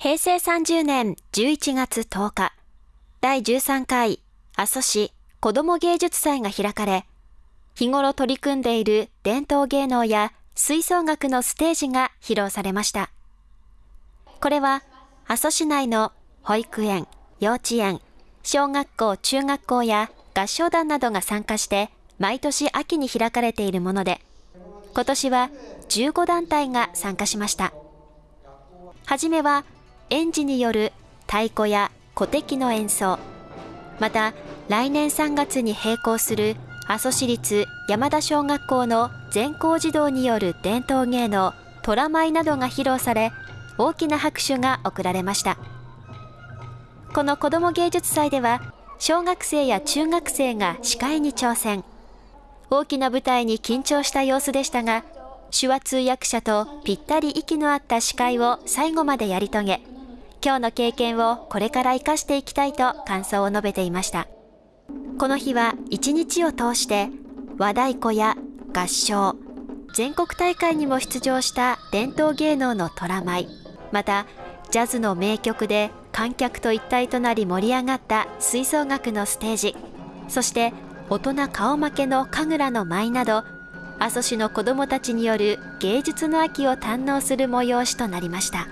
平成30年11月10日、第13回阿蘇市子ども芸術祭が開かれ、日頃取り組んでいる伝統芸能や吹奏楽のステージが披露されました。これは阿蘇市内の保育園、幼稚園、小学校、中学校や合唱団などが参加して毎年秋に開かれているもので、今年は15団体が参加しました。はじめは園児による太鼓や古笛の演奏、また来年3月に閉校する阿蘇市立山田小学校の全校児童による伝統芸能虎舞などが披露され大きな拍手が送られました。この子ども芸術祭では小学生や中学生が司会に挑戦。大きな舞台に緊張した様子でしたが手話通訳者とぴったり息の合った司会を最後までやり遂げ今日の経験をこれから生かしていきたいと感想を述べていました。この日は一日を通して和太鼓や合唱、全国大会にも出場した伝統芸能の虎舞、またジャズの名曲で観客と一体となり盛り上がった吹奏楽のステージ、そして大人顔負けの神楽の舞など、阿蘇市の子どもたちによる芸術の秋を堪能する催しとなりました。